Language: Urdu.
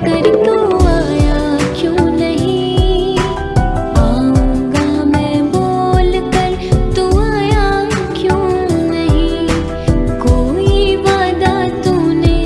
تو آیا کیوں نہیں آؤں کا میں بول کر تو آیا کیوں نہیں کوئی وعدہ تو نے